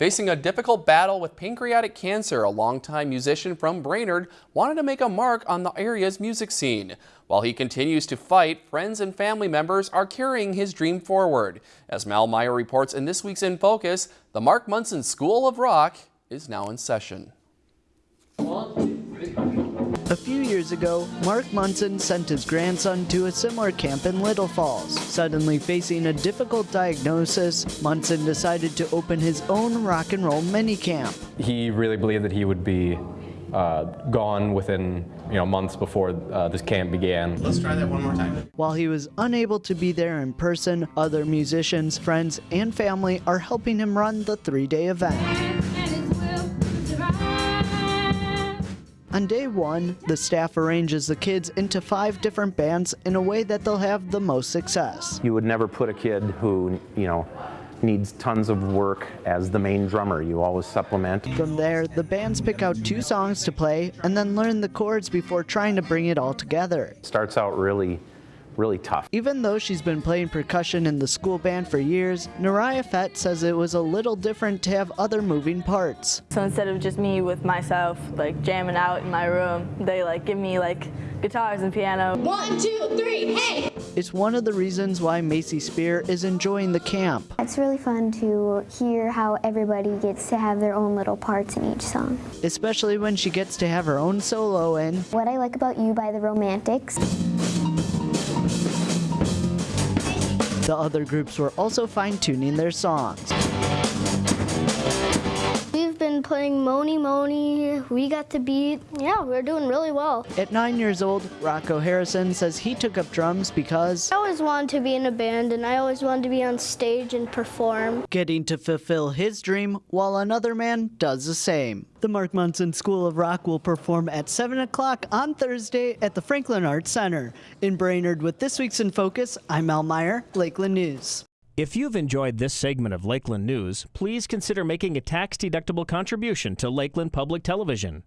Facing a difficult battle with pancreatic cancer, a longtime musician from Brainerd wanted to make a mark on the area's music scene. While he continues to fight, friends and family members are carrying his dream forward. As Mal Meyer reports in this week's In Focus, the Mark Munson School of Rock is now in session. A few years ago, Mark Munson sent his grandson to a similar camp in Little Falls. Suddenly facing a difficult diagnosis, Munson decided to open his own rock and roll mini camp. He really believed that he would be uh, gone within you know months before uh, this camp began. Let's try that one more time. While he was unable to be there in person, other musicians, friends, and family are helping him run the three-day event. On day one, the staff arranges the kids into five different bands in a way that they'll have the most success. You would never put a kid who, you know, needs tons of work as the main drummer. You always supplement. From there, the bands pick out two songs to play and then learn the chords before trying to bring it all together. It starts out really really tough. Even though she's been playing percussion in the school band for years, Naraya Fett says it was a little different to have other moving parts. So instead of just me with myself, like jamming out in my room, they like give me like guitars and piano. One, two, three, hey! It's one of the reasons why Macy Spear is enjoying the camp. It's really fun to hear how everybody gets to have their own little parts in each song. Especially when she gets to have her own solo in What I Like About You by the Romantics. The other groups were also fine-tuning their songs. We've been playing Mony Mony, We Got the Beat. Yeah, we're doing really well. At nine years old, Rocco Harrison says he took up drums because I always wanted to be in a band and I always wanted to be on stage and perform. Getting to fulfill his dream while another man does the same. The Mark Munson School of Rock will perform at 7 o'clock on Thursday at the Franklin Arts Center. In Brainerd with This Week's in Focus, I'm Mal Meyer, Lakeland News. If you've enjoyed this segment of Lakeland News, please consider making a tax-deductible contribution to Lakeland Public Television.